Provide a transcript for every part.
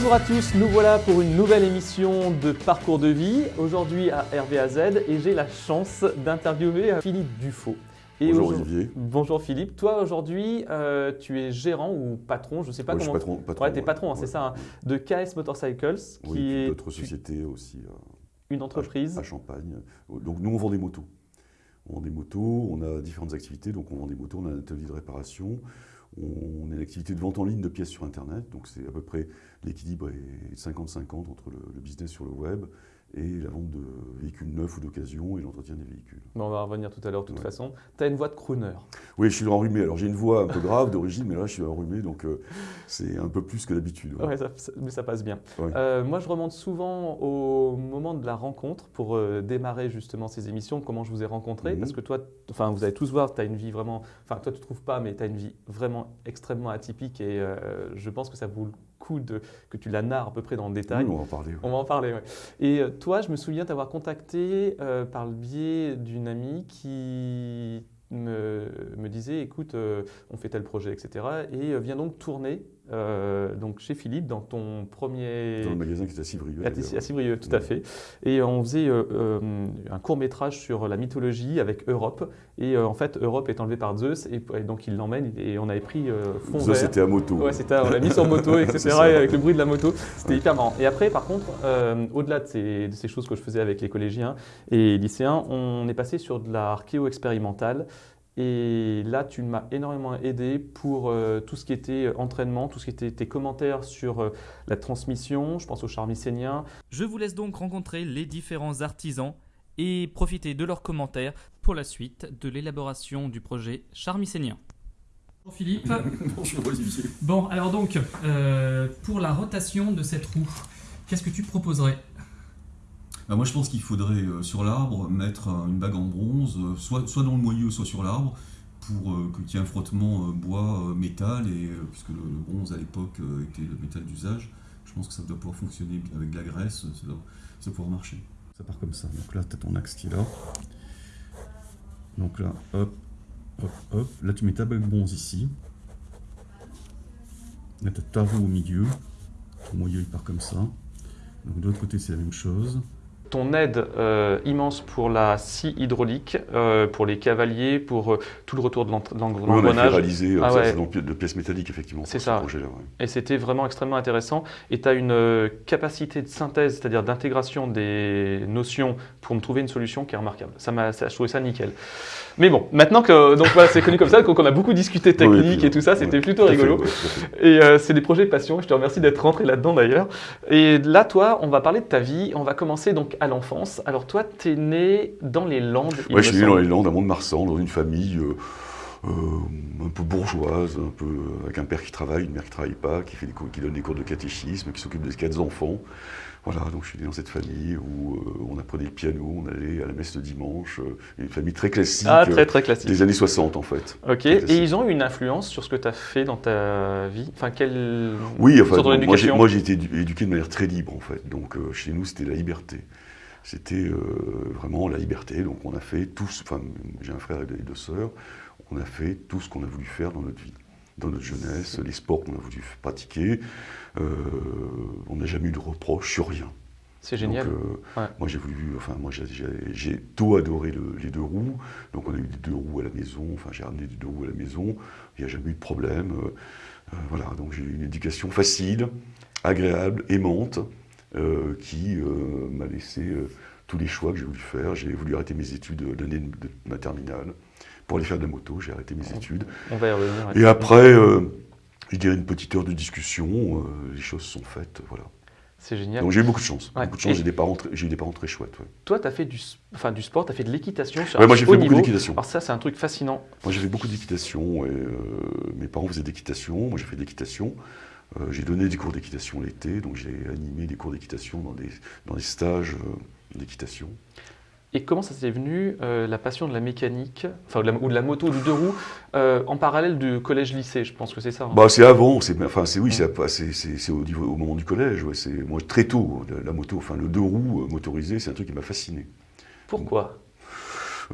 Bonjour à tous, nous voilà pour une nouvelle émission de Parcours de vie, aujourd'hui à RVAZ et j'ai la chance d'interviewer Philippe Dufaux. Et Bonjour Olivier. Bonjour Philippe. Toi aujourd'hui, euh, tu es gérant ou patron, je ne sais pas ouais, comment. Je suis patron. patron ouais, tu es patron, hein, c'est ça, hein, de KS Motorcycles, oui, qui est d'autres sociétés aussi. Euh, une entreprise à, à, Champagne. Donc nous on vend des motos. On vend des motos, on a différentes activités, donc on vend des motos, on a un atelier de réparation, on a une activité de vente en ligne de pièces sur Internet, donc c'est à peu près l'équilibre est 50-50 entre le, le, business sur le web et la vente de véhicules neufs ou d'occasion et l'entretien des véhicules. On va revenir tout à l'heure de toute ouais. façon. Tu as une voix de crooner. Oui, je suis enrhumé. Alors j'ai une voix un peu grave d'origine, mais là je suis enrhumé, donc euh, c'est un peu plus que d'habitude. Ouais. ouais mais ça passe bien. Euh, moi je remonte souvent au moment de la rencontre pour euh, démarrer justement ces émissions, comment je vous ai rencontré, mmh. parce que toi, enfin vous allez tous voir, tu as une vie vraiment, enfin toi tu ne trouves pas, mais tu as une vie vraiment extrêmement atypique et je pense que ça vaut le coup de, que tu la narres à peu près dans le détail. Oui, on va en parler. On va en parler, ouais. Et euh, toi, je me souviens t'avoir contacté euh, par le biais d'une amie qui me, me, disait, écoute, euh, on fait tel projet, etc. Et euh, viens donc tourner euh, donc chez Philippe dans ton premier... Dans le magasin qui est à Cibrieux. À, Cibrieux, tout ouais. à fait. Et on faisait un court métrage sur la mythologie avec Europe. Et en fait, Europe est enlevé par Zeus et, et donc il l'emmène et on avait pris fond Zeus, c'était à moto. Ouais, c'était, on l'a mis sur moto, etc. et avec le bruit de la moto. C'était hyper marrant. Et après, par contre, au-delà de ces, de ces choses que je faisais avec les collégiens et lycéens, on est passé sur de l'archéo expérimentale. Et là, tu m'as énormément aidé pour euh, tout ce qui était entraînement, tout ce qui était tes commentaires sur euh, la transmission, je pense aux charmicéniens. Je vous laisse donc rencontrer les différents artisans et profiter de leurs commentaires pour la suite de l'élaboration du projet charmicénien. Bonjour Philippe. Bonjour Olivier. Bon, alors donc, euh, pour la rotation de cette roue, qu'est-ce que tu proposerais? Bah moi, je pense qu'il faudrait, euh, sur l'arbre, mettre une bague en bronze, euh, soit, soit dans le moyeu, soit sur l'arbre, pour euh, qu'il y ait un frottement bois-métal, puisque le, le, bronze, à l'époque, était le métal d'usage, je pense que ça doit pouvoir fonctionner avec de la graisse, ça doit, ça doit pouvoir marcher. Ça part comme ça. Donc là, tu as ton axe qui est là. Donc là, hop, hop, hop. Là, tu mets ta bague bronze ici. Là, tu as ta roue au milieu. Ton moyeu, il part comme ça. Donc de l'autre côté, c'est la même chose ton aide euh, immense pour la scie hydraulique, euh, pour les cavaliers, pour euh, tout le retour de l'engrenage. Oui, on a fait réaliser ah, ouais. de pièces métalliques, effectivement. C'est ça. Ce ouais. Et c'était vraiment extrêmement intéressant. Et tu as une capacité de synthèse, c'est-à-dire d'intégration des notions pour me trouver une solution qui est remarquable. Ça m'a, je trouvais ça nickel. Mais bon, maintenant que donc voilà, c'est connu comme ça, qu'on a beaucoup discuté technique oui, et, puis, et, tout ça, c'était plutôt rigolo. Fait, et c'est des projets passion. Je te remercie d'être rentré là-dedans d'ailleurs. Et là, toi, on va parler de ta vie. On va commencer donc à l'enfance. Alors toi, tu es né dans les Landes. Oui, je suis né dans les Landes, à Mont-de-Marsan, dans une famille euh, euh, un peu bourgeoise, un peu avec un père qui travaille, une mère qui travaille pas, qui fait des cours, qui donne des cours de catéchisme, qui s'occupe des quatre enfants. Voilà, donc je suis né dans cette famille où euh, on apprenait le piano, on allait à la messe le dimanche, euh, une famille très classique, ah, très, très classique. des années 60 en fait. Ok, et ils ont eu une influence sur ce que tu as fait dans ta vie? Enfin, quelle Oui, enfin, bon, moi j'ai été éduqué de manière très libre en fait, donc euh, chez nous c'était la liberté. C'était euh, vraiment la liberté, donc on a fait tous, enfin j'ai un frère et deux sœurs, on a fait tout ce qu'on a voulu faire dans notre vie dans notre jeunesse, les sports qu'on a voulu pratiquer. Euh, on n'a jamais eu de reproches sur rien. C'est génial. Donc, euh, ouais. Moi, j'ai voulu, enfin, moi, j'ai tout adoré le, les deux roues. Donc, on a eu des deux roues à la maison. Enfin, j'ai ramené des deux roues à la maison. Il n'y a jamais eu de problème. Voilà. Donc, j'ai eu une éducation facile, agréable, aimante, qui m'a laissé tous les choix que j'ai voulu faire. J'ai voulu arrêter mes études l'année de ma terminale pour aller faire de la moto, j'ai arrêté mes études. On va y revenir. Et après, euh, je dirais une petite heure de discussion, euh, les choses sont faites, voilà. C'est génial. Donc j'ai eu beaucoup de chance. Ouais. Beaucoup de chance, j'ai, des parents très, j'ai eu des parents très chouettes. Ouais. Toi, tu as fait du, enfin, du sport, tu as fait de l'équitation sur ouais, moi, j'ai fait beaucoup d'équitation. Alors ça, c'est un truc fascinant. Moi, j'ai fait beaucoup d'équitation. Euh, mes parents faisaient d'équitation, moi j'ai fait de l'équitation. Euh, j'ai donné des cours d'équitation l'été, donc j'ai animé des cours d'équitation dans des, dans des stages d'équitation. Et comment ça s'est venu, euh, la passion de la mécanique, enfin, ou de la, ou de la moto, ou du deux roues, euh, en parallèle du collège-lycée? Je pense que c'est ça. Hein. Bah, c'est avant, c'est, enfin, c'est, oui, c'est, au, au, moment du collège. Ouais, c'est, moi, très tôt, la, la, moto, enfin, le deux roues motorisé, c'est un truc qui m'a fasciné. Pourquoi?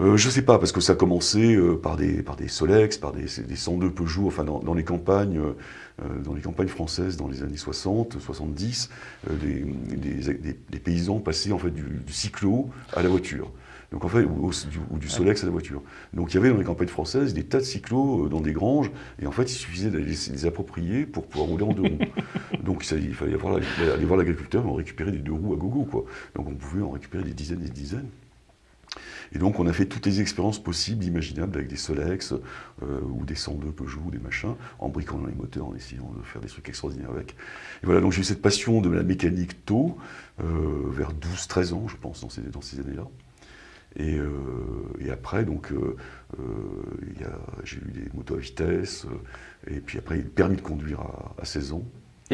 Euh, je sais pas, parce que ça a commencé euh, par, des, par des Solex, par des, des 102 Peugeot, enfin dans, dans les campagnes, euh, dans les campagnes françaises dans les années 60, 70, euh, des, des- des- des paysans passaient en fait du, du cyclo à la voiture. Donc en fait, ou, du, ou du Solex à la voiture. Donc il y avait dans les campagnes françaises des tas de cyclos euh, dans des granges, et en fait il suffisait d'aller les, les approprier pour pouvoir rouler en deux roues. Donc ça, il fallait avoir aller voir l'agriculteur et en récupérer des deux roues à gogo, quoi. Donc on pouvait en récupérer des dizaines et des dizaines. Et donc on a fait toutes les expériences possibles, imaginables, avec des Solex euh, ou des 102 Peugeot ou des machins, en bricolant les moteurs, en essayant de faire des trucs extraordinaires avec. Et voilà, donc j'ai eu cette passion de la mécanique tôt, euh, vers 12-13 ans, je pense, dans ces, dans ces années-là. Et, euh, et après, donc, euh, euh, il y a- j'ai eu des motos à vitesse, euh, et puis après, le permis de conduire à, à 16 ans.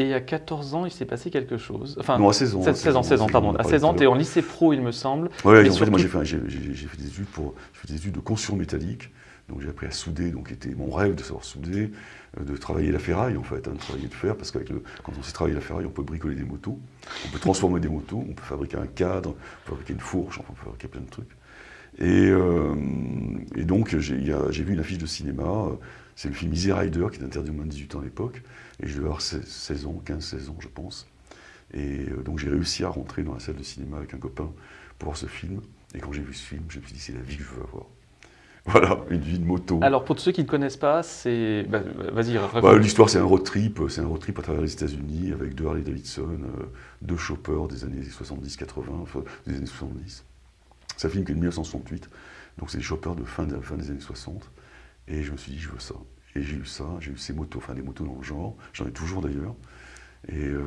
Et à 14 ans, il s'est passé quelque chose. Enfin, non, à 16 ans. 16, 16 ans, 16 ans, pardon. on a À parlé 16 ans, tu es en lycée pro, il me semble. Mais en fait, moi j'ai fait, des études pour, fait des études de construction métallique. Donc j'ai appris à souder, donc c'était mon rêve de savoir souder, euh, de travailler la ferraille en fait, hein, de travailler le fer, parce que quand on sait travailler la ferraille, on peut bricoler des motos, on peut transformer des motos, on peut fabriquer un cadre, on peut fabriquer une fourche, enfin, on peut fabriquer plein de trucs. Et, euh, et donc j'ai vu une affiche de cinéma, euh, c'est le film Easy Rider qui est interdit aux moins de 18 ans à l'époque, et je devais avoir 16, 16 ans, 15-16 ans je pense. Et euh, donc j'ai réussi à rentrer dans la salle de cinéma avec un copain pour voir ce film. Et quand j'ai vu ce film, je me suis dit, c'est la vie que je veux avoir. Voilà, une vie de moto. Alors, pour ceux qui ne connaissent pas, c'est. bah, Vas-y, Bah. L'histoire, c'est un road trip. C'est un road trip à travers les États-Unis avec deux Harley Davidson, deux choppers des années 70-80, enfin, des années 70. C'est un film qui est de 1968. Donc, c'est des choppers de fin, de fin des années 60. Et je me suis dit, je veux ça. Et j'ai eu ça, j'ai eu ces motos, enfin des motos dans le genre. J'en ai toujours d'ailleurs. Et, euh,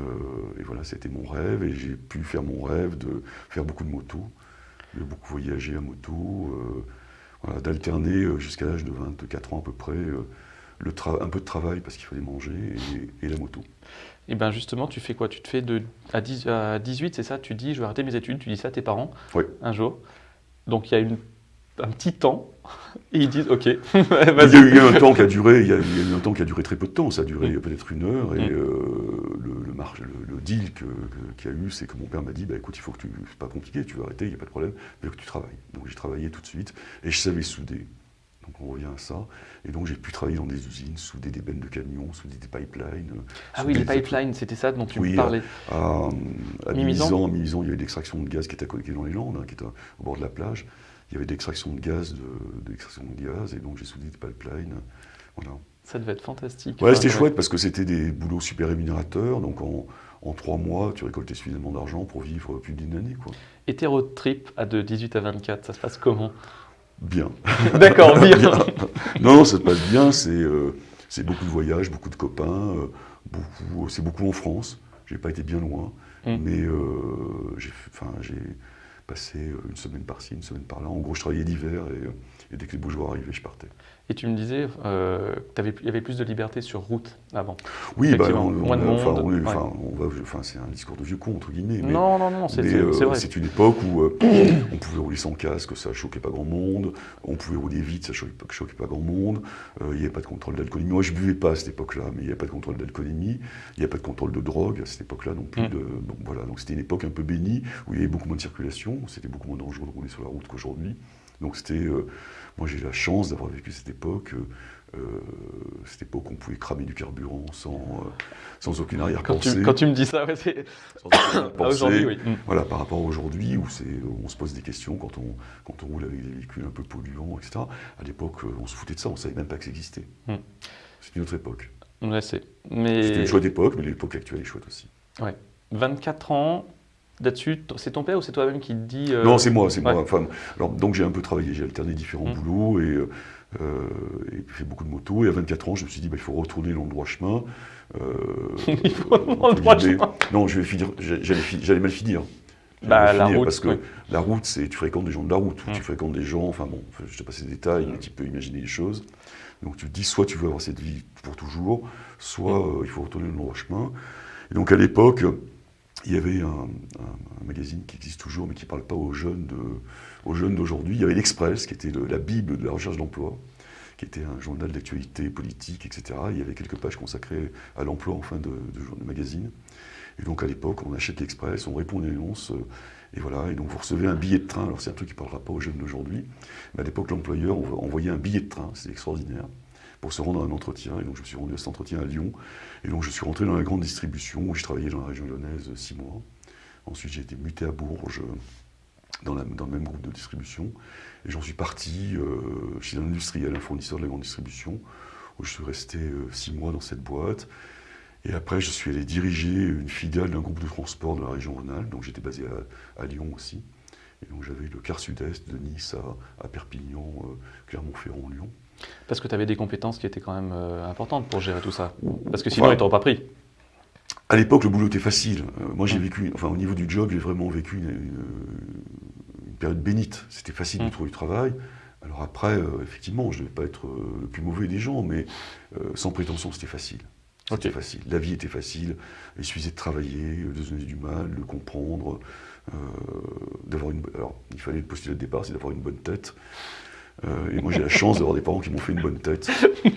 et voilà, c'était mon rêve. Et j'ai pu faire mon rêve de faire beaucoup de motos, de beaucoup voyager à moto, euh, voilà, d'alterner euh, jusqu'à l'âge de 24 ans à peu près. euh, le un peu de travail parce qu'il fallait manger et, et la moto. Et bien, justement, tu fais quoi? Tu te fais de. À, 10 à 18, c'est ça? Tu dis, je vais arrêter mes études. Tu dis ça à tes parents? Oui. un jour? Donc, il y a une... un petit temps. Et ils disent, OK, Il y, a vas-y. eu, il y a eu un temps qui a duré, il y a, eu un temps qui a duré très peu de temps, ça a duré Mm. peut-être une heure, et Mm. euh, le, le, marge- le- le deal qu'il y a eu, c'est que mon père m'a dit, bah, écoute, il faut que tu, c'est pas compliqué, tu veux arrêter, il n'y a pas de problème, mais que tu travailles. Donc j'ai travaillé tout de suite, et je savais souder. Donc on revient à ça, et donc j'ai pu travailler dans des usines, souder des bennes de camions, souder des pipelines. euh, Ah oui, les pipelines, c'était ça dont tu Oui, parlais. À, à Mimizan, à Mimizan, il y avait l'extraction de gaz qui était à côté dans les Landes, hein, qui était au bord de la plage. Il y avait de l'extraction de gaz, de, de l'extraction de gaz, et donc j'ai soudé des pipelines. Voilà. Ça devait être fantastique. Ouais, Enfin, c'était ouais. chouette parce que c'était des boulots super rémunérateurs. Donc en, en trois mois, tu récoltais suffisamment d'argent pour vivre plus d'une année. Quoi. Et tes road trips à de 18 à 24, ça se passe comment? Bien. D'accord, bien. Non, non, ça se passe bien. C'est euh, c'est beaucoup de voyages, beaucoup de copains. euh, beaucoup, c'est beaucoup en France. J'ai pas été bien loin. Mm. Mais euh, j'ai passé euh, une semaine par-ci, une semaine par-là. En gros, je travaillais l'hiver et, euh, et dès que les beaux jours arrivaient, je partais. Et tu me disais euh, qu'il y avait plus de liberté sur route avant. Oui, bah, Effectivement, on, moins de on a- enfin, monde, on ouais. enfin, c'est un discours de vieux con, entre guillemets. Mais, non, non, non, c'est euh, vrai. c'est une époque où euh, on pouvait rouler sans casque, ça choquait pas grand monde. On pouvait rouler vite, ça choquait pas, choquait pas grand monde. Euh, Il n'y avait pas de contrôle d'alcoolémie. Moi, je buvais pas à cette époque-là, mais il n'y avait pas de contrôle d'alcoolémie. Il n'y avait pas de contrôle de drogue à cette époque-là non plus. Mm. De, voilà, donc c'était une époque un peu bénie où il y avait beaucoup moins de circulation. C'était beaucoup moins dangereux de rouler sur la route qu'aujourd'hui. Donc c'était, euh, moi j'ai la chance d'avoir vécu cette époque. euh, euh, cette époque où on pouvait cramer du carburant sans, euh, sans aucune arrière-pensée. quand tu me dis ça, ouais, c'est. Aujourd'hui, oui. Mm. Voilà, par rapport à aujourd'hui, où, on se pose des questions quand on, quand on roule avec des véhicules un peu polluants, etc. À l'époque, on se foutait de ça, on ne savait même pas que ça existait. Hmm. C'est une autre époque. Ouais, c'est. C'était une chouette époque, mais l'époque actuelle est chouette aussi. 24 ans, là-dessus, c'est ton père ou c'est toi-même qui te dit. euh, Non, c'est moi, c'est ouais. moi. Enfin, alors, donc j'ai un peu travaillé, j'ai alterné différents Hmm. boulots et, euh, euh, et fait beaucoup de motos. Et à 24 ans, je me suis dit, bah, il faut retourner dans le droit chemin. Euh, Il faut dans le droit chemin. Non, je vais finir, j'allais, mal finir. Bah, la route, Parce que oui. la route, c'est tu fréquentes des gens de la route, ou Mm. tu fréquentes des gens, enfin bon, je te passe les détails, mais tu peux imaginer les choses. Donc tu te dis, soit tu veux avoir cette vie pour toujours, soit Mm. il faut retourner dans le droit chemin. Et donc à l'époque, il y avait un, magazine qui existe toujours, mais qui ne parle pas aux jeunes d'aujourd'hui. Il y avait l'Express, qui était le- la Bible de la recherche d'emploi, qui était un journal d'actualité politique, etc. Il y avait quelques pages consacrées à l'emploi en fin de, de, de magazine. Et donc à l'époque, on achète l'Express, on répond à une annonce, euh, Et voilà, et donc vous recevez un billet de train. Alors c'est un truc qui ne parlera pas aux jeunes d'aujourd'hui. Mais à l'époque, l'employeur envoyait un billet de train, c'est extraordinaire, pour se rendre à un entretien. Et donc je me suis rendu à cet entretien à Lyon. Et donc je suis rentré dans la grande distribution, où je travaillais dans la région lyonnaise six mois. Ensuite j'ai été muté à Bourges, dans, dans le même groupe de distribution. Et j'en suis parti euh, chez un industriel, un fournisseur de la grande distribution, où je suis resté euh, six mois dans cette boîte. Et après, je suis allé diriger une filiale d'un groupe de transport de la région Rhône-Alpes, donc j'étais basé à, Lyon aussi. Et donc j'avais le quart sud-est de Nice à, Perpignan, euh, Clermont-Ferrand, Lyon. Parce que tu avais des compétences qui étaient quand même importantes pour gérer tout ça. Parce que sinon, ils t'auraient pas pris. À l'époque, le boulot était facile. moi, j'ai vécu, enfin, au niveau du job, j'ai vraiment vécu une, période bénite. C'était facile de mm. trouver du travail. Alors après, euh, effectivement, je ne devais pas être euh, le plus mauvais des gens, mais euh, sans prétention, c'était facile. C'était facile. La vie était facile. Il suffisait de travailler, de se donner du mal, de comprendre, d'avoir une. Alors, il fallait le postulat de départ, c'est d'avoir une bonne tête. Et moi, j'ai la chance d'avoir des parents qui m'ont fait une bonne tête.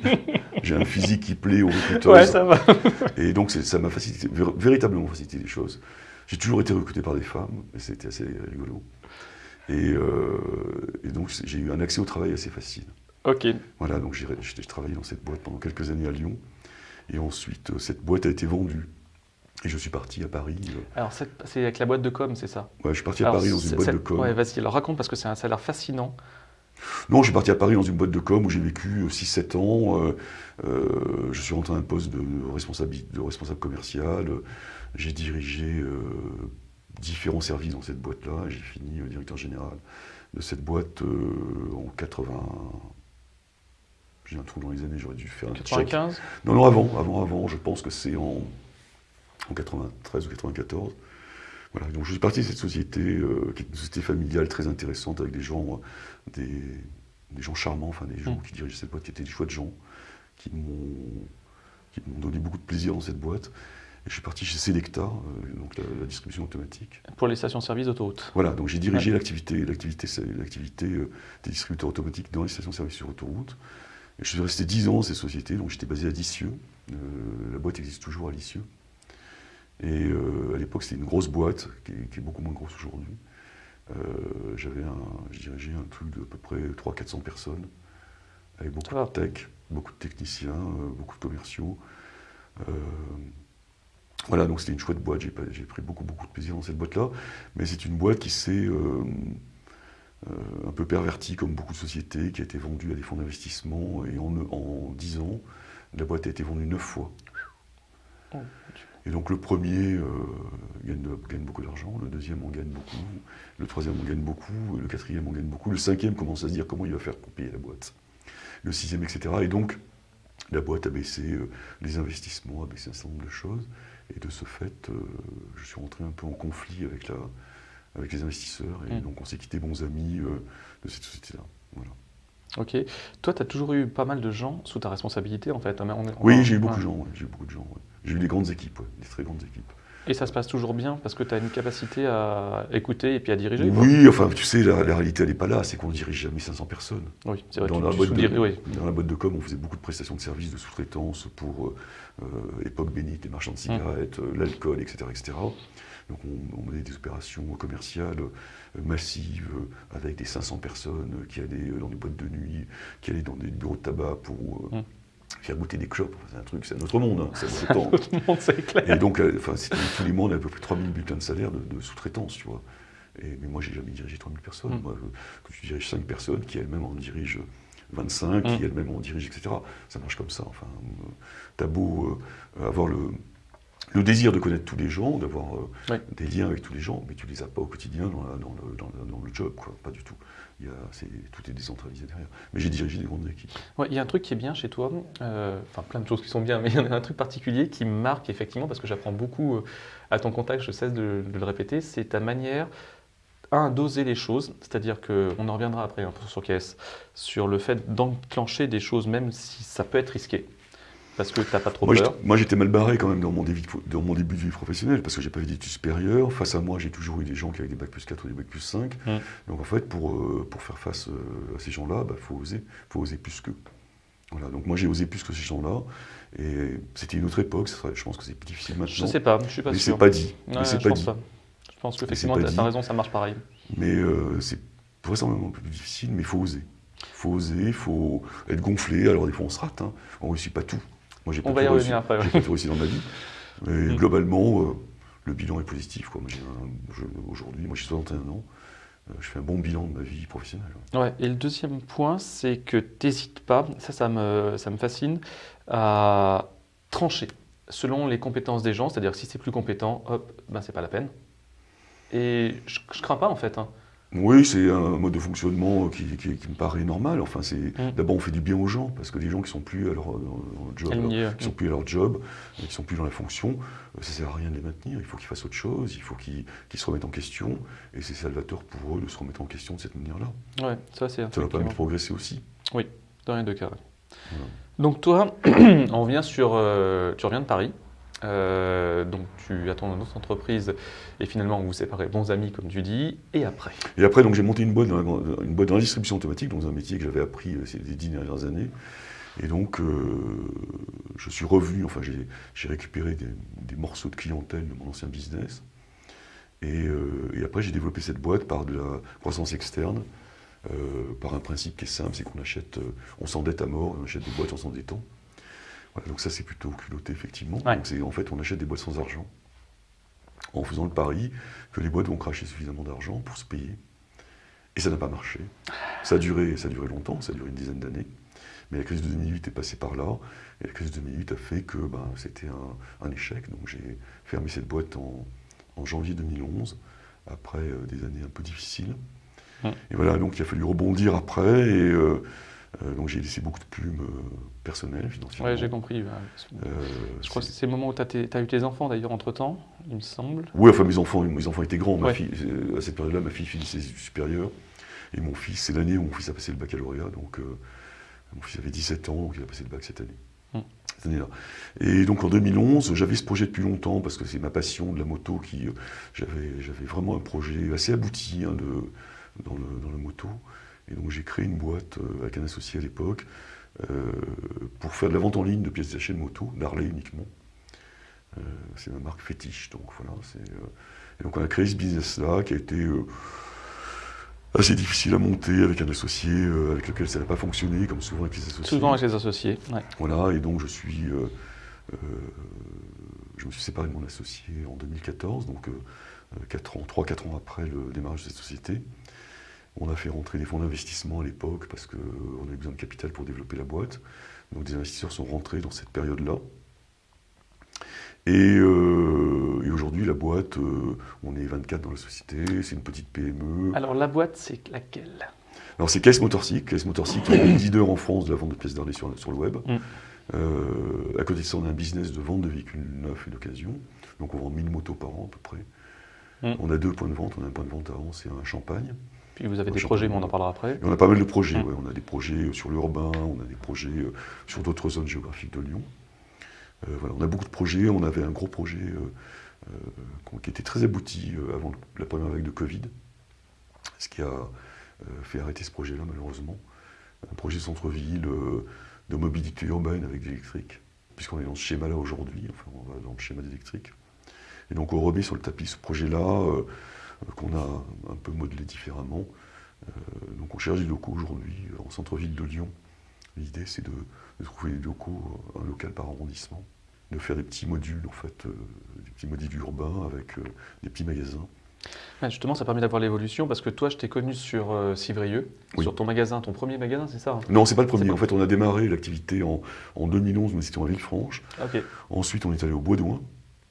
j'ai un physique qui plaît aux recruteurs. Ouais, ça va. et donc, ça m'a facilité, véritablement facilité les choses. J'ai toujours été recruté par des femmes, et c'était assez rigolo. Euh, et, donc j'ai eu un accès au travail assez facile. Ok. Voilà, donc j'ai travaillé dans cette boîte pendant quelques années à Lyon. Et ensuite, euh, cette boîte a été vendue. Et je suis parti à Paris. Euh. Alors, c'est avec la boîte de com, c'est ça? Ouais, je suis parti à Paris dans une boîte de com. Ouais, vas-y, alors raconte parce que c'est un salaire fascinant. Non, je suis parti à Paris dans une boîte de com où j'ai vécu 6-7 ans. je suis rentré à un poste de, responsable, de responsable commercial. J'ai dirigé différents services dans cette boîte-là. J'ai fini euh, directeur général de cette boîte euh, en 80. J'ai un trou dans les années, j'aurais dû faire un 95 Non, non, avant, avant, avant. Je pense que c'est en, en 93 ou 94. Voilà, donc je suis parti de cette société, euh, qui est une société familiale très intéressante, avec des gens, des, des, gens charmants, enfin des gens mm. qui dirigeaient cette boîte, qui étaient des chouettes gens, qui m'ont donné beaucoup de plaisir dans cette boîte je suis parti chez Selecta, euh, donc la, distribution automatique. Pour les stations-service d'autoroute. Voilà, donc j'ai dirigé l'activité, l'activité, l'activité euh, des distributeurs automatiques dans les stations-service sur autoroute. Et je suis resté 10 ans dans ces sociétés, donc j'étais basé à Lisieux. Euh, la boîte existe toujours à Lisieux. Et à l'époque, c'était une grosse boîte, qui est, beaucoup moins grosse aujourd'hui. j'avais un, je dirigeais un truc de à peu près 300-400 personnes, avec beaucoup de tech, beaucoup de techniciens, beaucoup de commerciaux. Voilà, donc c'était une chouette boîte, j'ai pris beaucoup, beaucoup de plaisir dans cette boîte-là, mais c'est une boîte qui s'est euh, euh, un peu pervertie, comme beaucoup de sociétés, qui a été vendue à des fonds d'investissement, et en, en 10 ans, la boîte a été vendue 9 fois. Oh, et donc le premier euh, gagne, gagne, beaucoup d'argent, le deuxième en gagne beaucoup, le troisième en gagne beaucoup, le quatrième en gagne beaucoup, le cinquième commence à se dire comment il va faire pour payer la boîte, le sixième, etc. Et donc la boîte a baissé les investissements, a baissé un certain nombre de choses. Et de ce fait, euh, je suis rentré un peu en conflit avec, la, avec les investisseurs. Et mm. donc, on s'est quitté bons amis euh, de cette société-là. Voilà. Ok. Toi, tu as toujours eu pas mal de gens sous ta responsabilité, en fait. oui, j'ai eu beaucoup de gens. J'ai eu beaucoup de gens. J'ai eu des grandes équipes, des très grandes équipes. Et ça se passe toujours bien parce que tu as une capacité à écouter et puis à diriger Oui, enfin, tu sais, la, réalité, elle n'est pas là. C'est qu'on ne dirige jamais 500 personnes. Oui, c'est vrai. Dans, la boîte de, oui. dans la boîte de com, on faisait beaucoup de prestations de services, de sous-traitance pour euh, Époque Bénite, les marchands de cigarettes, euh, l'alcool, etc., etc. Donc on, menait des opérations commerciales euh, massives avec des 500 personnes qui allaient dans des boîtes de nuit, qui allaient dans des bureaux de tabac pour faire goûter des clopes, c'est un truc, c'est un autre monde. Hein, c'est un autre monde, c'est clair. Et donc, euh, enfin, c'était tous les avait à peu près 3000 bulletins de salaire de, sous-traitance, tu vois. Et, mais moi, j'ai jamais dirigé 3000 personnes. Mm. Moi, que tu diriges 5 personnes, qui elles-mêmes en dirigent 25, qui mm. elles-mêmes en dirigent, etc. Ça marche comme ça. Enfin, euh, t'as beau euh, avoir le, le désir de connaître tous les gens, d'avoir des liens avec tous les gens, mais tu les as pas au quotidien dans, dans, le, dans, le, job, quoi. Pas du tout il tout est décentralisé derrière. Mais j'ai dirigé des grandes équipes. Ouais, il y a un truc qui est bien chez toi, euh, enfin plein de choses qui sont bien, mais il y en a un truc particulier qui me marque effectivement, parce que j'apprends beaucoup euh, à ton contact, je cesse de, le répéter, c'est ta manière, un, d'oser les choses, c'est-à-dire qu'on en reviendra après peu sur caisse, sur le fait d'enclencher des choses, même si ça peut être risqué. Parce que tu n'as pas trop peur Moi, j'étais mal barré quand même dans mon, début, dans mon début de vie professionnelle, parce que j'ai pas fait d'études supérieures. Face à moi, j'ai toujours eu des gens qui avaient des bacs plus 4 ou des bacs plus 5. Mmh. Donc en fait, pour, euh, pour faire face euh, à ces gens-là, il bah, faut oser, faut oser plus qu'eux. Voilà, donc moi j'ai osé plus que ces gens-là. Et c'était une autre époque, je pense que c'est plus difficile maintenant. Je sais pas, je suis pas mais sûr. Mais c'est pas dit. mais c'est pas dit. Je pense qu'effectivement, pas tu as raison, ça marche pareil. Mais euh, c'est vraisemblablement plus difficile, mais il faut oser. Il faut oser, il faut être gonflé. Alors des fois on se rate, hein. on ne réussit pas tout. Moi j'ai pas On va y revenir après. J'ai pas tout réussi dans ma vie. Mais Mm. globalement, euh, le bilan est positif. Aujourd'hui, moi j'ai 61 ans, euh, je fais un bon bilan de ma vie professionnelle. Ouais, et le deuxième point, c'est que t'hésites pas, ça, ça me, ça me fascine, à trancher selon les compétences des gens, c'est-à-dire si c'est plus compétent, hop, ben c'est pas la peine. Et je, je crains pas en fait. hein. Oui, c'est un mode de fonctionnement qui, qui- qui me paraît normal. Enfin, c'est Mm. d'abord on fait du bien aux gens parce que des gens qui sont plus à leur, leur job, ouais. qui sont plus à leur job, qui sont plus dans la fonction, euh, ça sert à rien de les maintenir. Il faut qu'ils fassent autre chose, il faut qu'ils se remettent en question, et c'est salvateur pour eux de se remettre en question de cette manière-là. Ouais, ça c'est Ça va effectivement- permettre de progresser aussi. Dans les deux cas. Voilà. Donc toi, on revient sur, euh, tu reviens de Paris. Euh, donc tu attends une autre entreprise et finalement vous vous séparez bons amis comme tu dis. Et après Et après, donc j'ai monté une boîte, dans une boîte dans la distribution automatique, dans un métier que j'avais appris euh, ces dix dernières années. Et donc, euh, je suis revenu, enfin, j'ai récupéré des, morceaux de clientèle de mon ancien business. Et, et après, j'ai développé cette boîte par de la croissance externe, par un principe qui est simple, c'est qu'on achète, on s'endette à mort, on achète des boîtes en s'endettant. Voilà, donc ça, c'est plutôt culotté, effectivement. Ouais. Donc, c'est- en fait, on achète des boîtes sans argent, en faisant le pari que les boîtes vont cracher suffisamment d'argent pour se payer. Et ça n'a pas marché. Ça a duré, ça a duré longtemps, ça a duré une dizaine d'années. Mais la crise de 2008 est passée par là. Et la crise de 2008 a fait que ben, c'était un, un échec. Donc j'ai fermé cette boîte en, en janvier 2011, après euh, des années un peu difficiles. Ouais. Et voilà, donc il a fallu rebondir après. Et euh, euh, donc j'ai laissé beaucoup de plumes euh, personnelles, financièrement. Ouais, j'ai compris. Euh, Je crois que c'est- le moment où tu as, eu tes enfants d'ailleurs entre temps, il me semble. Oui, enfin mes enfants, mes enfants étaient grands. Ma Ouais. fille, à cette période-là, ma fille finissait ses études supérieures. Et mon fils, c'est l'année où mon fils a passé le baccalauréat. Donc euh, mon fils avait 17 ans, donc il a passé le bac cette année. Mm. Cette année-là. Et donc en 2011, j'avais ce projet depuis longtemps parce que c'est ma passion de la moto qui. J'avais, j'avais vraiment un projet assez abouti hein, de, dans, le, dans la moto. Et donc j'ai créé une boîte euh, avec un associé à l'époque euh, pour faire de la vente en ligne de pièces détachées de moto, d'Harley uniquement. Euh, c'est ma marque fétiche. Donc voilà, et donc on a créé ce business-là qui a été assez difficile à monter avec un associé avec lequel ça n'a pas fonctionné, comme souvent avec les associés. Souvent avec les associés. ouais. Voilà, et donc je suis, euh, je me suis séparé de mon associé en 2014, donc 4 ans, 3-4 ans après le démarrage de cette société. On a fait rentrer des fonds d'investissement à l'époque parce qu'on avait besoin de capital pour développer la boîte. Donc des investisseurs sont rentrés dans cette période-là. Et, euh, et aujourd'hui, la boîte, euh, on est 24 dans la société, c'est une petite PME. Alors la boîte, c'est laquelle? Alors c'est Caisse Motorcycle. Caisse Motorcycle est le leader en France de la vente de pièces d'Harley sur, sur le web. Mm. Euh, à côté de ça, on a un business de vente de véhicules neufs et d'occasion. Donc on vend 1000 motos par an à peu près. Mm. On a deux points de vente. On a un point de vente à Anse et un à Champagne. Puis vous avez des je projets, mais on en parlera après. Et on a pas mal de projets. Ouais. On a des projets sur l'urbain, on a des projets euh, sur d'autres zones géographiques de Lyon. Euh, voilà, on a beaucoup de projets. On avait un gros projet euh, euh, qui était très abouti euh, avant la première vague de Covid, ce qui a euh, fait arrêter ce projet-là malheureusement. Un projet centre-ville euh, de mobilité urbaine avec de l'électrique, puisqu'on est dans ce schéma-là aujourd'hui, enfin on va dans le schéma d'électrique. Et donc on remet sur le tapis ce projet-là, euh, euh, qu'on a un peu modelé différemment. Euh, donc on cherche des locaux aujourd'hui euh, en centre-ville de Lyon. L'idée c'est de, de trouver des locaux, euh, un local par arrondissement, de faire des petits modules en fait, euh, des petits modules urbains avec euh, des petits magasins. Ouais, justement, ça permet d'avoir l'évolution parce que toi, je t'ai connu sur euh, Civrieux, Oui. sur ton magasin, ton premier magasin, c'est ça hein? Non, c'est pas le premier. pas- En fait, on a démarré l'activité en, en 2011, nous étions à Villefranche. Ok. Ensuite, on est allé au Bois d'Oin.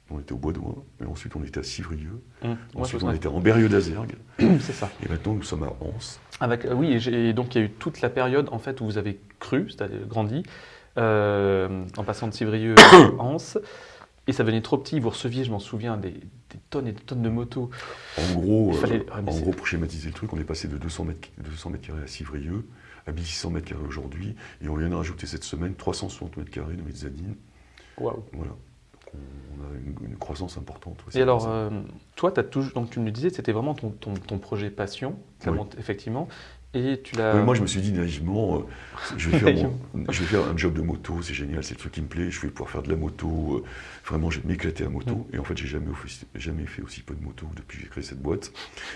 On était au Bois d'Oin. Et ensuite, on était à Civrieux. Je Ensuite, on était en Berrieux d'Azergue. c'est ça. Et maintenant, nous sommes à Anse. Avec, euh, oui, et donc il y a eu toute la période en fait où vous avez cru, c'est-à-dire grandi, euh, en passant de Civrieux à Anse, et ça venait trop petit. Vous receviez, je m'en souviens, des, des tonnes et des tonnes de motos. En gros, euh, fallait- en gros, pour schématiser le truc, on est passé de 200 mètres, 200 mètres carrés à Civrieux à 1600 mètres carrés aujourd'hui. Et on vient de rajouter cette semaine 360 mètres carrés de mezzanine. Waouh. Voilà. On, a une, une croissance importante. ouais, Et alors, euh, toi, as toujours, donc tu me le disais, c'était vraiment ton, ton, ton projet passion, Oui. effectivement. Et tu l'as. Moi, je me suis dit naïvement, euh, je, vais faire mon- je vais faire un job de moto, c'est génial, c'est le truc qui me plaît, je vais pouvoir faire de la moto, euh, vraiment, je vais m'éclater à moto. Mm. Et en fait, j'ai jamais, jamais fait aussi peu de moto depuis que j'ai créé cette boîte.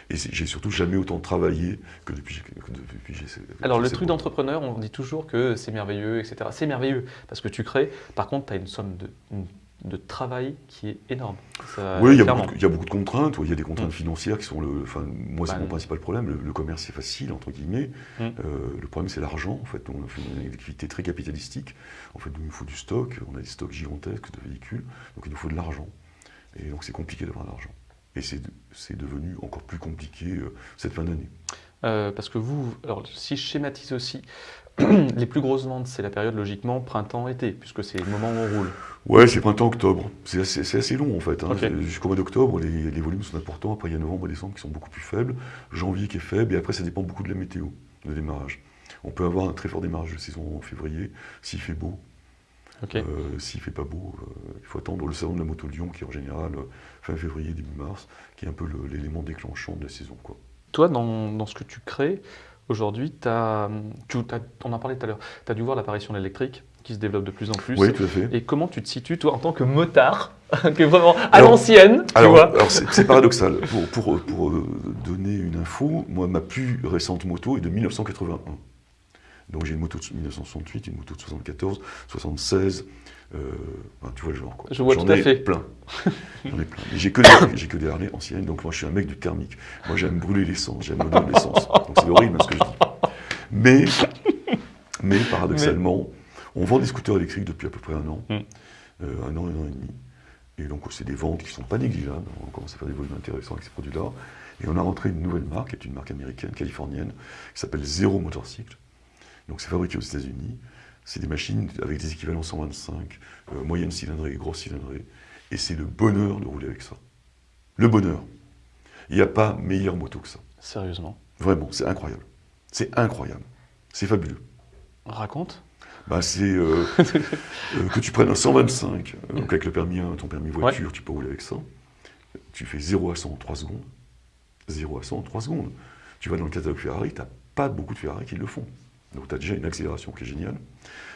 Et j'ai surtout jamais autant travaillé que depuis, que depuis j'ai Alors, le truc d'entrepreneur, on dit toujours que c'est merveilleux, etc. C'est merveilleux parce que tu crées. Par contre, tu as une somme de, une- de travail qui est énorme. Ça, Oui, il y, a beaucoup de- contraintes. Il y a des contraintes Mm. financières qui sont le. Enfin, moi, c'est Bah, mon principal problème. Le, le commerce, c'est facile, entre guillemets. Mm. Euh, le problème, c'est l'argent. En fait, on fait une activité très capitalistique. En fait, il nous faut du stock. On a des stocks gigantesques de véhicules. Donc, il nous faut de l'argent. Et donc, c'est compliqué d'avoir de l'argent. Et c'est c'est devenu encore plus compliqué euh, cette fin d'année. Euh, parce que vous, alors si je schématise aussi, les plus grosses ventes, c'est la période logiquement printemps-été, puisque c'est le moment où on roule. Ouais, c'est printemps-octobre. C'est assez, long en fait. hein. Jusqu'au mois d'octobre, les, les volumes sont importants. Après, il y a novembre et décembre qui sont beaucoup plus faibles. Janvier qui est faible. Et après, ça dépend beaucoup de la météo, le démarrage. On peut avoir un très fort démarrage de saison en février, s'il fait beau. Ok. Euh, s'il fait pas beau, euh, il faut attendre le salon de la moto Lyon, qui est en général euh, fin février, début mars, qui est un peu l'élément déclenchant de la saison. Quoi. Toi, dans, dans ce que tu crées, aujourd'hui, tu, on en parlait tout à l'heure, tu as dû voir l'apparition de l'électrique qui se développe de plus en plus. Oui, tout à fait. Et comment tu te situes, toi, en tant que motard, qui est vraiment à l'ancienne, tu Alors, vois alors c'est paradoxal. Pour, pour, pour, euh, donner une info, moi, ma plus récente moto est de 1981. Donc j'ai une moto de 1968, une moto de 74, 76. euh, tu vois le genre. Quoi. Je vois J'en tout à ai fait. plein. J'en ai plein. Mais j'ai que, des- que des Harley anciennes, donc moi je suis un mec du thermique. Moi j'aime brûler l'essence, j'aime donner de l'essence. Donc c'est horrible ce que je dis. Mais, mais paradoxalement, on vend des scooters électriques depuis à peu près un an. Mm. Euh, un an, un an et demi. Et donc, c'est des ventes qui ne sont pas négligeables. On commence à faire des volumes intéressants avec ces produits-là. Et on a rentré une nouvelle marque, qui est une marque américaine, californienne, qui s'appelle Zero Motorcycle. Donc, c'est fabriqué aux États-Unis. C'est des machines avec des équivalents 125, euh, moyenne cylindrée, grosse cylindrée. Et c'est le bonheur de rouler avec ça. Le bonheur. Il n'y a pas meilleure moto que ça. Sérieusement. Vraiment, c'est incroyable. C'est incroyable. C'est fabuleux. Raconte. Bah, c'est euh, euh, que tu prennes un 125, euh, donc avec le permis 1, ton permis voiture, tu peux rouler avec ça. Tu fais 0 à 100 en 3 secondes. 0 à 100 en 3 secondes. Tu vas dans le catalogue Ferrari, tu n'as pas beaucoup de Ferrari qui le font. Donc tu as déjà une accélération qui est géniale.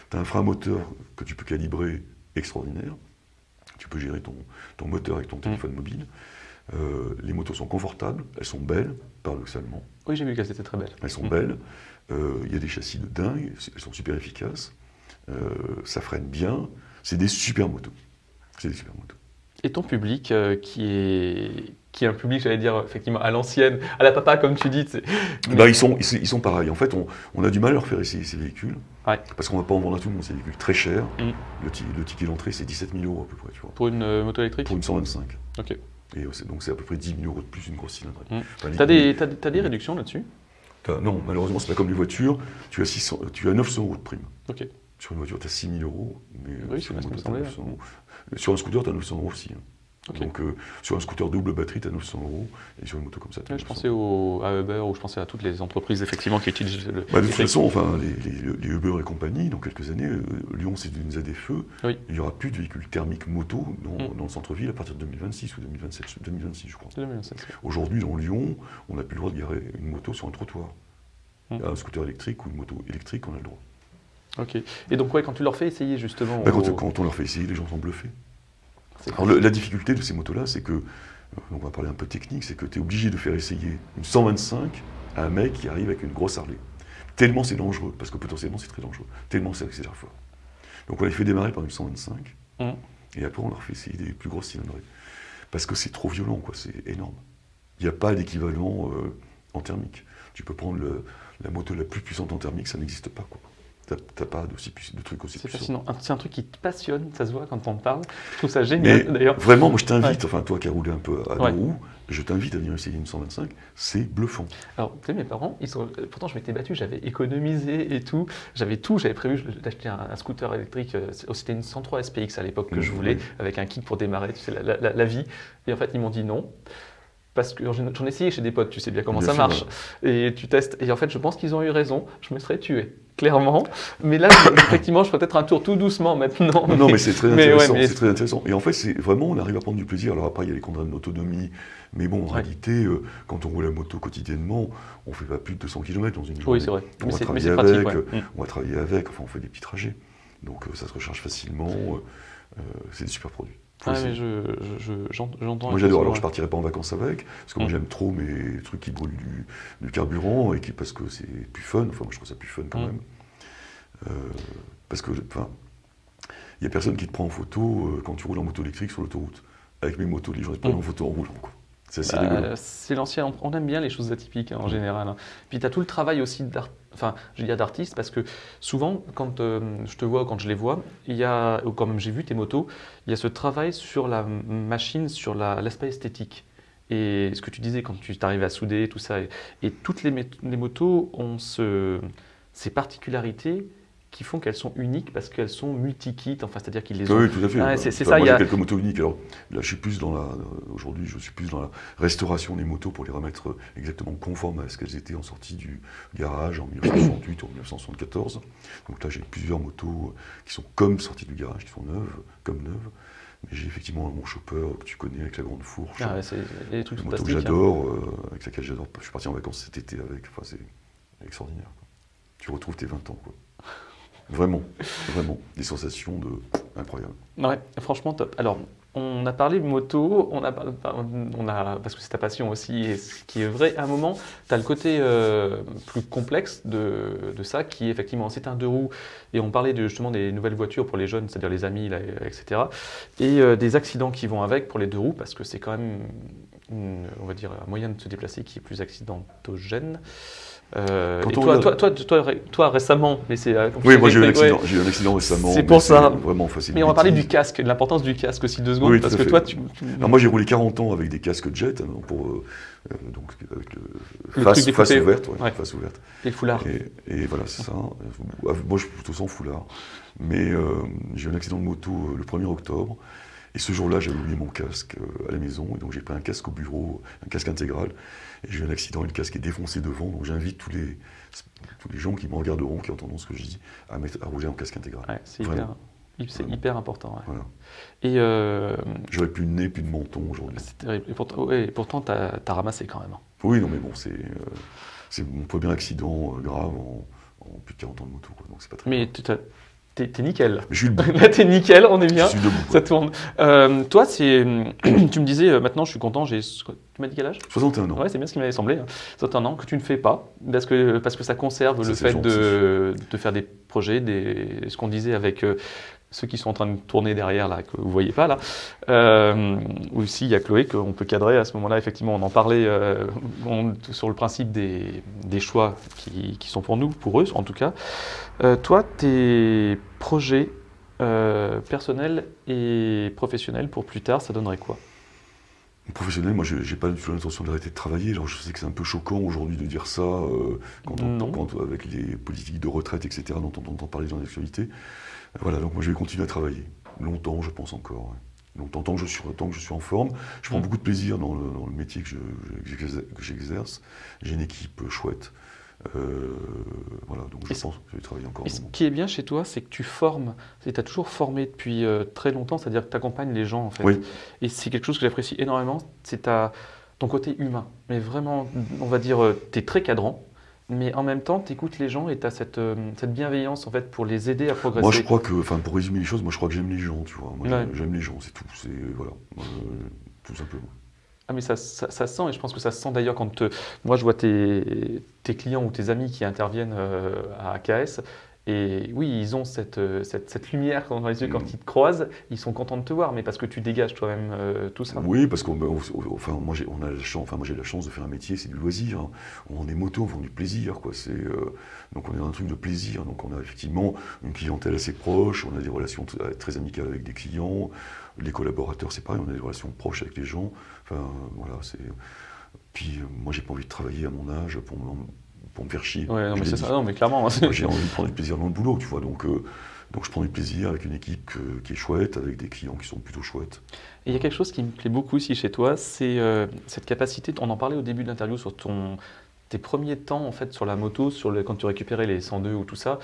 Tu as un frein moteur que tu peux calibrer extraordinaire. Tu peux gérer ton, ton moteur avec ton téléphone mobile. Euh, les motos sont confortables, elles sont belles, paradoxalement. Oui, j'ai vu qu'elle était très belle. Elles sont belles. Euh, Il y a des châssis de dingue. Elles sont super efficaces. Euh, ça freine bien. C'est des super motos. C'est des super motos. Et ton public, qui, est, qui est un public, j'allais dire, effectivement, à l'ancienne, à la papa, comme tu dis. tu. Mais- Bah, ils, sont, ils, ils sont pareils. En fait, on, on a du mal à leur faire essayer ces véhicules. Ouais. Parce qu'on ne va pas en vendre à tout le monde. C'est des véhicules très chers. Mm. Le, le ticket d'entrée, c'est 17 000 euros à peu près. Tu vois, Pour une euh, moto électrique? Pour une 125. Ok. Et euh, donc, c'est à peu près 10 000 euros de plus une grosse cylindrée. Mm. Enfin, T'as des, t'as, t'as des réductions là-dessus? Non, malheureusement, c'est pas comme les voitures. Tu as, 600, tu as 900 euros de prime. Ok. Sur une voiture, tu as 6 000 euros, mais euh, Oui, sur une moto, tu as semblait, 900 euros. Sur un scooter, tu as 900 euros aussi. hein. Donc, euh, sur un scooter double batterie, tu as 900 euros, et sur une moto comme ça, tu as Ouais, je pensais au, à Uber ou je pensais à toutes les entreprises effectivement qui utilisent le. Bah, de toute façon, enfin, les, les- les Uber et compagnie, dans quelques années, euh, Lyon, c'est une ZFE, Oui. il n'y aura plus de véhicules thermiques moto dans, Mm. dans le centre-ville à partir de 2026 ou 2027, 2026, je crois. 2027. Aujourd'hui, dans Lyon, on n'a plus le droit de garer une moto sur un trottoir. Mm. Un scooter électrique ou une moto électrique, on a le droit. Ok. Et donc, ouais, quand tu leur fais essayer justement. Bah, quand on leur fait essayer, les gens sont bluffés. Alors, le- la difficulté de ces motos-là, c'est que, euh, on va parler un peu technique, c'est que tu es obligé de faire essayer une 125 à un mec qui arrive avec une grosse Harley. Tellement c'est dangereux, parce que potentiellement c'est très dangereux, tellement c'est accélère fort. Donc on les fait démarrer par une 125, Mhm. et après on leur fait essayer des plus grosses cylindrées. Parce que c'est trop violent, quoi, c'est énorme. Il n'y a pas d'équivalent euh, en thermique. Tu peux prendre le- la moto la plus puissante en thermique, ça n'existe pas. quoi. T'as pas puiss- de trucs aussi C'est fascinant. C'est un truc qui te passionne, ça se voit quand on parle. Je trouve ça génial d'ailleurs. vraiment, moi je t'invite, enfin toi qui as roulé un peu à Ouais. deux roues, je t'invite à venir essayer une 125, c'est bluffant. Alors, tu sais, mes parents, ils sont... pourtant je m'étais battu, j'avais économisé et tout. J'avais tout, j'avais prévu d'acheter un, un scooter électrique. euh, c'est- C'était une 103 SPX à l'époque que je Mhm, voulais, oui. avec un kit pour démarrer, tu sais, la, la- la- la vie. Et en fait, ils m'ont dit non. Parce que j'en ai essayé chez des potes, tu sais bien comment Bien ça sûr, marche. Et tu testes. Et en fait, je pense qu'ils ont eu raison. Je me serais tué. clairement. Mais là, effectivement, je ferai peut-être un tour tout doucement maintenant. Non, mais c'est très ouais, intéressant. mais- C'est très intéressant. Et en fait, c'est vraiment, on arrive à prendre du plaisir. Alors après, il y a les contraintes d'autonomie. Mais bon, en Ouais. réalité, euh, quand on roule la moto quotidiennement, on fait pas plus de 200 km dans une journée. Oui, c'est vrai. On Mais va mais travailler pratique. avec, ouais. Mm. On va travailler avec, enfin, on fait des petits trajets. Donc euh, ça se recharge facilement. euh, euh, c'est des super produits. Ah, mais je- je- j'entends. Moi j'adore, alors je partirai pas en vacances avec, parce que moi Mm. j'aime trop mes trucs qui brûlent du, du carburant, et qui, parce que c'est plus fun, enfin moi je trouve ça plus fun quand Mm. même. Euh, parce que, enfin, il n'y a personne qui te prend en photo euh, quand tu roules en moto électrique sur l'autoroute. Avec mes motos, les gens te prennent Mm. en photo en roulant. quoi. C'est Bah, l'ancien, on aime bien les choses atypiques hein, en général. hein. Puis tu as tout le travail aussi d'art- enfin, je d'artiste parce que souvent quand euh, je te vois ou quand je les vois, il y a, ou quand même j'ai vu tes motos, il y a ce travail sur la machine, sur la- l'aspect esthétique. Et ce que tu disais quand tu t'arrives à souder, tout ça, et, et toutes les, motos ont ce, ces particularités qui font qu'elles sont uniques parce qu'elles sont multi-kits, enfin c'est-à-dire qu'ils les ont Oui, tout à fait. Ah, Bah, c'est- enfin, ça, Moi il y a- quelques motos uniques. Alors là, je suis plus dans la. euh, Aujourd'hui, je suis plus dans la restauration des motos pour les remettre euh, exactement conformes à ce qu'elles étaient en sortie du garage en 1968 ou en 1974. Donc là, j'ai plusieurs motos euh, qui sont comme sorties du garage, qui sont neuves, comme neuves. Mais j'ai effectivement mon chopper que tu connais avec la grande fourche. Ah ouais, c'est des trucs une moto que hein. j'adore, euh, avec laquelle j'adore. Je suis parti en vacances cet été avec. Enfin, c'est extraordinaire. quoi. Tu retrouves tes 20 ans. Quoi. Vraiment, vraiment. Des sensations de incroyables. Ouais, franchement top. Alors, on a parlé de moto, on a, parce que c'est ta passion aussi, et ce qui est vrai, à un moment, tu as le côté euh, plus complexe de, ça, qui effectivement, c'est un deux roues, et on parlait justement des nouvelles voitures pour les jeunes, c'est-à-dire les amis, etc. Et euh, des accidents qui vont avec pour les deux roues, parce que c'est quand même, on va dire, un moyen de se déplacer qui est plus accidentogène. Euh, et toi, toi, toi, toi, toi, récemment, mais c'est... euh, Oui, moi j'ai eu un accident, j'ai eu un accident récemment. C'est pour ça. Vraiment facile. Mais on va parler du casque, de l'importance du casque aussi deux secondes, Oui, parce que fait. toi, tu, Alors moi j'ai roulé 40 ans avec des casques jet, hein, pour, euh, euh, donc avec le, Le face, truc face ouverte, ouais, ouais. face ouverte. les foulards. Et, et voilà, c'est ça. Moi je suis plutôt sans foulard. Mais euh, j'ai eu un accident de moto le 1er octobre. Et ce jour-là, j'avais oublié mon casque euh, à la maison. Et donc j'ai pris un casque au bureau, un casque intégral. Et j'ai eu un accident et le casque est défoncé devant. Donc j'invite tous les, tous les gens qui me regarderont, qui entendront ce que je dis, à, mettre, à rouler en casque intégral. Ouais, c'est hyper, c'est important. ouais. Voilà. Et euh, J'aurais plus de nez, plus de menton aujourd'hui. c'est terrible. Et pourtant, ouais, t'as as ramassé quand même. hein. Oui, non, mais bon, c'est euh, mon premier accident euh, grave en, en plus de 40 ans de moto. Quoi, donc c'est pas très Mais tu t'es nickel. Debout. Là, t'es nickel, on est bien. Je suis debout. Ça tourne. Euh, toi, c'est, tu me disais, euh, maintenant, je suis content. J'ai, tu m'as dit quel âge? 61 ans. Ouais, c'est bien ce qui m'avait semblé. hein. 61 ans que tu ne fais pas parce que parce que ça conserve le fait de, de faire des projets, des ce qu'on disait avec euh, ceux qui sont en train de tourner derrière là que vous voyez pas là. Euh, aussi il y a Chloé qu'on peut cadrer à ce moment-là. Effectivement, on en parlait euh, on- sur le principe des, des choix qui, qui sont pour nous, pour eux en tout cas. Euh, toi, tes projets euh, personnels et professionnels pour plus tard, ça donnerait quoi? Professionnel, moi, je n'ai pas du tout l'intention d'arrêter de travailler. Alors, je sais que c'est un peu choquant aujourd'hui de dire ça, quand on, Non. quand, avec les politiques de retraite, etc., dont on entend parler dans l'actualité. Voilà, donc moi, je vais continuer à travailler. Longtemps, je pense encore. ouais. Longtemps, tant que je suis, tant que je suis en forme. Je prends Mm. beaucoup de plaisir dans le, dans le métier que je- je- que j'exerce. J'ai une équipe euh, chouette. Euh, voilà, donc je pense que je vais travailler encore. Et ce qui est bien chez toi, c'est que tu formes, tu as toujours formé depuis euh, très longtemps, c'est-à-dire que tu accompagnes les gens en fait. Oui. Et c'est quelque chose que j'apprécie énormément, c'est ton côté humain. Mais vraiment, on va dire, tu es très cadrant, mais en même temps, tu écoutes les gens et tu as cette, euh, cette bienveillance en fait pour les aider à progresser. Moi, je crois que, enfin, pour résumer les choses, moi, je crois que j'aime les gens, tu vois. Moi, Ouais. j'aime- les gens, c'est tout. C'est voilà, euh, tout simplement. Ah mais ça, ça, ça se sent et je pense que ça se sent d'ailleurs quand te- moi je vois tes, tes clients ou tes amis qui interviennent euh, à AKS et oui ils ont cette, euh, cette, cette lumière dans les yeux quand Mm. ils te croisent, ils sont contents de te voir mais parce que tu dégages toi-même euh, tout ça. Oui, parce qu'on, enfin, moi, j'ai, la chance, enfin, moi, j'ai la chance de faire un métier, c'est du loisir. hein. On est moto, on vend du plaisir, quoi. C'est, euh, donc, on est dans un truc de plaisir. Donc, on a effectivement une clientèle assez proche, on a des relations très amicales avec des clients, les collaborateurs, c'est pareil, on a des relations proches avec les gens. Enfin, voilà, c'est. Puis, moi, j'ai pas envie de travailler à mon âge pour pour me faire chier. Ouais, non mais c'est ça, non mais clairement. hein, j'ai envie de prendre du plaisir dans le boulot, tu vois. Donc, euh, donc je prends du plaisir avec une équipe que- qui est chouette, avec des clients qui sont plutôt chouettes. Et il y a quelque chose qui me plaît beaucoup aussi chez toi, c'est euh, cette capacité, on en parlait au début de l'interview sur ton, tes premiers temps en fait sur la moto, sur le, quand tu récupérais les 102 ou tout ça,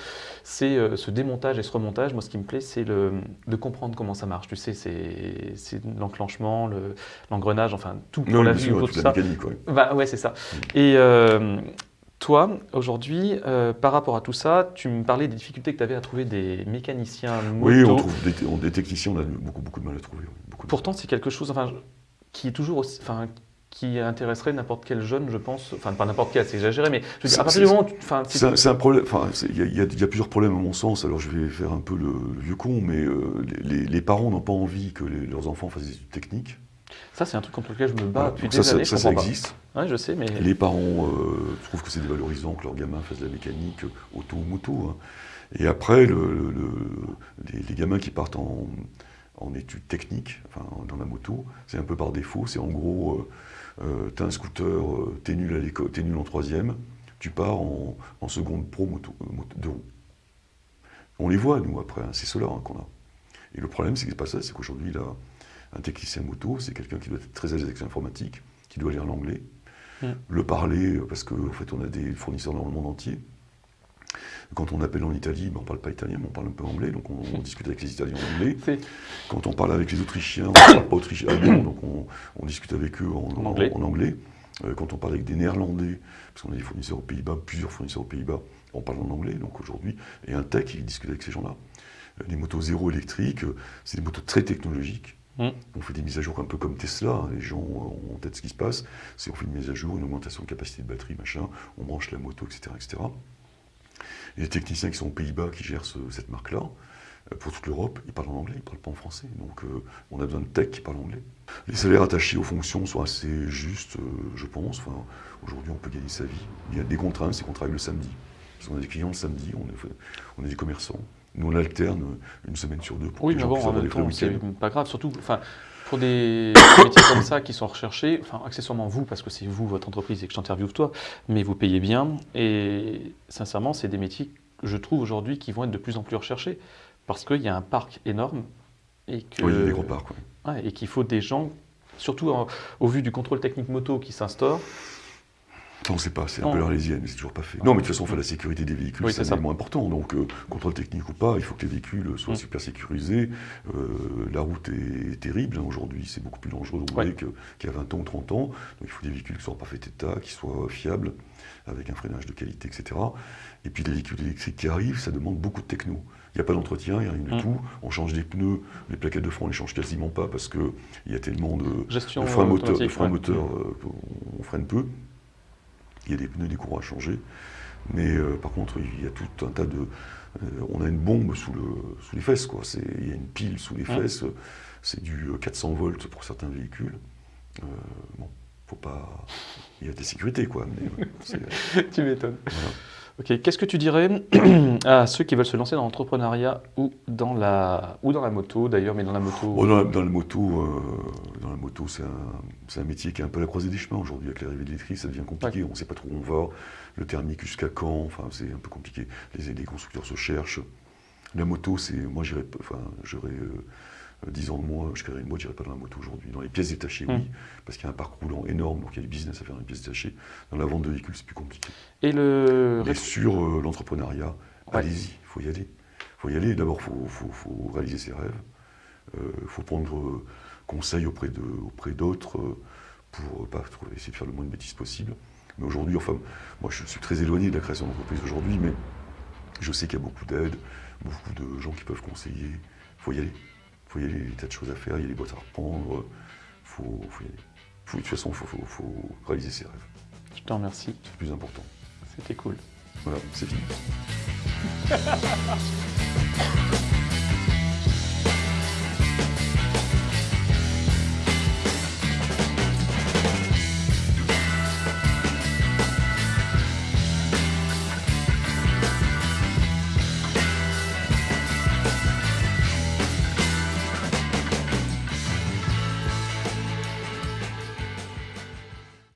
c'est euh, ce démontage et ce remontage. Moi, ce qui me plaît, c'est de comprendre comment ça marche. Tu sais, c'est l'enclenchement, le- l'engrenage, enfin tout pour Non, la toute tout la ça. mécanique, ouais. Bah ouais, c'est ça. Et euh, toi, aujourd'hui, euh, par rapport à tout ça, tu me parlais des difficultés que tu avais à trouver des mécaniciens moto. Oui, on trouve des, on- des techniciens, on a beaucoup, beaucoup de mal à trouver. beaucoup Pourtant, c'est quelque chose enfin, qui est toujours aussi, enfin, qui intéresserait n'importe quel jeune, je pense. Enfin, pas n'importe quel, c'est exagéré, mais je veux dire, C'est- à partir du moment où C'est un, problème. Enfin, il y, a- y y plusieurs problèmes à mon sens. Alors, je vais faire un peu le, le vieux con, mais euh, les, parents n'ont pas envie que les- leurs enfants fassent des études techniques. ça, c'est un truc contre lequel je me bats Voilà. depuis des ça, années. ça, ça existe. Les parents euh, trouvent que c'est dévalorisant que leurs gamins fassent de la mécanique euh, auto ou moto. Et après, le- le- le- les, gamins qui partent en, études techniques, enfin, dans la moto, c'est un peu par défaut. C'est en gros, euh, tu as un scooter, euh, t'es nul nul en troisième, tu pars en, seconde pro moto, euh, de roue. On les voit, nous, après, hein, c'est ceux-là hein, qu'on a. Et le problème, c'est que c'est pas ça, c'est qu'aujourd'hui, un technicien moto, c'est quelqu'un qui doit être très à l'aise avec l'informatique, qui doit lire l'anglais, Mm. le parler, euh, parce qu'en en fait, on a des fournisseurs dans le monde entier. Quand on appelle en Italie, ben, on ne parle pas italien, mais on parle un peu anglais, donc on, on discute avec les Italiens en anglais. Quand on parle avec les Autrichiens, on ne parle pas autrichien, allemand, donc on, on discute avec eux en, En anglais. en anglais. Euh, quand on parle avec des Néerlandais, parce qu'on a des fournisseurs aux Pays-Bas, plusieurs fournisseurs aux Pays-Bas, on parle en anglais, donc aujourd'hui, et un tech, il discute avec ces gens-là. Euh, Les motos zéro électriques, c'est des motos très technologiques. Mm. On fait des mises à jour un peu comme Tesla, hein, les gens ont en tête ce qui se passe. C'est on fait une mise à jour, une augmentation de capacité de batterie, machin, on branche la moto, etc. etc. Et les techniciens qui sont aux Pays-Bas qui gèrent ce- cette marque-là, euh, pour toute l'Europe, ils parlent en anglais, ils ne parlent pas en français. Donc euh, on a besoin de tech qui parlent anglais. Les salaires attachés aux fonctions sont assez justes, euh, je pense. Aujourd'hui, on peut gagner sa vie. Il y a des contraintes, c'est qu'on travaille le samedi. Parce qu'on a des clients le samedi, on est, on est des commerçants. Nous, on alterne une semaine sur deux pour Oui, que mais les gens bon, en même temps, c'est pas grave. Surtout, enfin, pour des métiers comme ça qui sont recherchés, enfin, accessoirement vous, parce que c'est vous, votre entreprise, et que je t'interviewe toi, mais vous payez bien. Et sincèrement, c'est des métiers, je trouve aujourd'hui, qui vont être de plus en plus recherchés. Parce qu'il y a un parc énorme. Et que, Oui, il y a des gros parcs. ouais. Ouais, et qu'il faut des gens, surtout en- au vu du contrôle technique moto qui s'instaure. On ne sait pas, c'est un peu l'arlésienne, mais c'est toujours pas fait. Non, mais de toute façon, enfin, la sécurité des véhicules, Oui, c'est un élément important. Donc, euh, contrôle technique ou pas, il faut que les véhicules soient Mm. super sécurisés. Euh, la route est terrible. hein, Aujourd'hui, c'est beaucoup plus dangereux de Ouais. qu'il y a 20 ans ou 30 ans. Donc, il faut des véhicules qui soient en parfait état, qui soient fiables, avec un freinage de qualité, etc. Et puis, les véhicules électriques qui arrivent, ça demande beaucoup de techno. Il n'y a pas d'entretien, il n'y a rien du Mm. tout. On change des pneus, les plaquettes de frein, on les change quasiment pas parce qu'il y a tellement de, Gestion le frein moteur, le automatique, frein ouais. moteur euh, freine peu. Il y a des pneus, des courants à changer. Mais euh, par contre, il y a tout un tas de. euh, on a une bombe sous, le, sous les fesses, quoi. Il y a une pile sous les fesses. C'est du euh, 400 volts pour certains véhicules. Euh, bon, faut pas. Il y a des sécurités, quoi. Mais, euh, tu m'étonnes. voilà. Ok, qu'est-ce que tu dirais à ceux qui veulent se lancer dans l'entrepreneuriat ou dans la ou dans la moto d'ailleurs, mais dans la moto. Bon, dans, la, dans la moto, euh, dans la moto, c'est un, métier qui est un peu à la croisée des chemins aujourd'hui. Avec l'arrivée de l'électrique, ça devient compliqué. On ne sait pas trop où on va. Le thermique jusqu'à quand Enfin, c'est un peu compliqué. Les, les constructeurs se cherchent. La moto, c'est moi, j'irais, enfin, j'aurais euh, 10 ans de moins, je créerais une boîte, j'irais pas dans la moto aujourd'hui. Dans les pièces détachées, oui, parce qu'il y a un parc roulant énorme, donc il y a du business à faire dans les pièces détachées. Dans la vente de véhicules, c'est plus compliqué. Et le Mais sur euh, l'entrepreneuriat, Ouais. allez-y, il faut y aller. Il faut y aller. D'abord, il faut, faut- faut réaliser ses rêves. Il faut prendre euh, conseil auprès d'autres euh, pour pas essayer de faire le moins de bêtises possible. Mais aujourd'hui, enfin, moi je suis très éloigné de la création d'entreprise aujourd'hui, mais je sais qu'il y a beaucoup d'aides, beaucoup de gens qui peuvent conseiller. Il faut y aller. Il faut y aller, il y a des tas de choses à faire, il y a des boîtes à reprendre. Faut, faut y aller. Faut- de toute façon, il faut, faut- faut réaliser ses rêves. Je te remercie, C'est le plus important. c'était cool. Voilà, c'est fini.